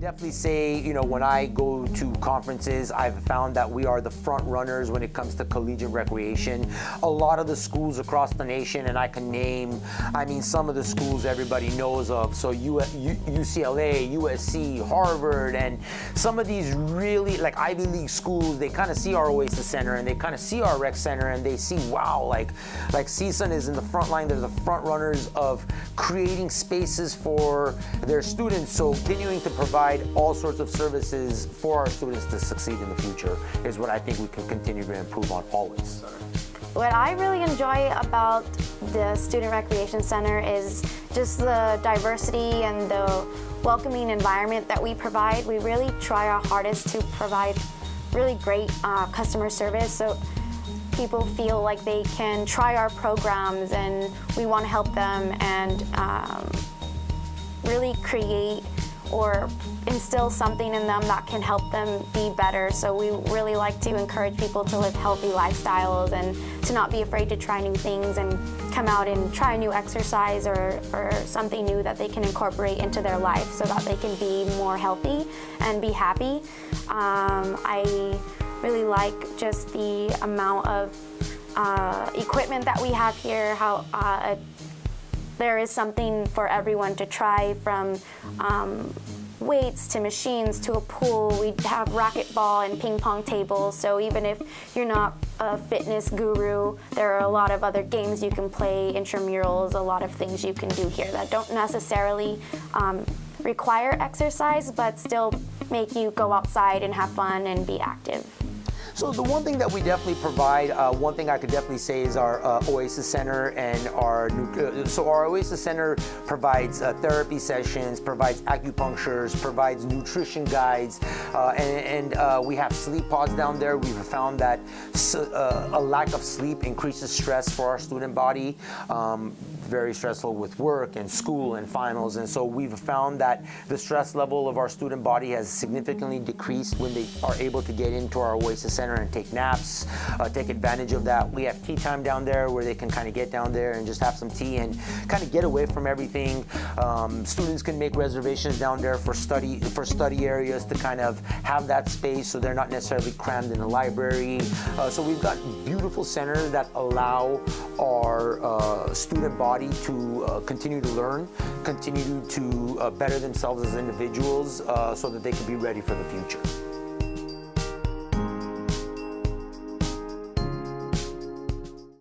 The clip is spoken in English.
definitely say, you know, when I go to conferences, I've found that we are the front runners when it comes to collegiate recreation. A lot of the schools across the nation, and I can name, I mean, some of the schools everybody knows of. So U, UCLA, USC, Harvard, and some of these really, like Ivy League schools, they kind of see our Oasis Center and they kind of see our rec center and they see, wow, like, like CSUN is in the front line. They're the front runners of creating spaces for their students. So continuing to provide all sorts of services for our students to succeed in the future is what I think we can continue to improve on always. What I really enjoy about the Student Recreation Center is just the diversity and the welcoming environment that we provide. We really try our hardest to provide really great uh, customer service so people feel like they can try our programs and we want to help them and um, really create or instill something in them that can help them be better. So we really like to encourage people to live healthy lifestyles and to not be afraid to try new things and come out and try a new exercise or, or something new that they can incorporate into their life so that they can be more healthy and be happy. Um, I really like just the amount of uh, equipment that we have here, how uh, there is something for everyone to try from um, weights to machines to a pool. We have racquetball and ping pong tables, so even if you're not a fitness guru, there are a lot of other games you can play, intramurals, a lot of things you can do here that don't necessarily um, require exercise, but still make you go outside and have fun and be active. So the one thing that we definitely provide, uh, one thing I could definitely say is our uh, Oasis Center and our, so our Oasis Center provides uh, therapy sessions, provides acupunctures, provides nutrition guides, uh, and, and uh, we have sleep pods down there. We've found that a lack of sleep increases stress for our student body. Um, very stressful with work and school and finals. And so we've found that the stress level of our student body has significantly decreased when they are able to get into our Oasis Center and take naps, uh, take advantage of that. We have tea time down there where they can kind of get down there and just have some tea and kind of get away from everything. Um, students can make reservations down there for study for study areas to kind of have that space so they're not necessarily crammed in the library. Uh, so we've got beautiful centers that allow our uh, student body to uh, continue to learn, continue to uh, better themselves as individuals uh, so that they can be ready for the future.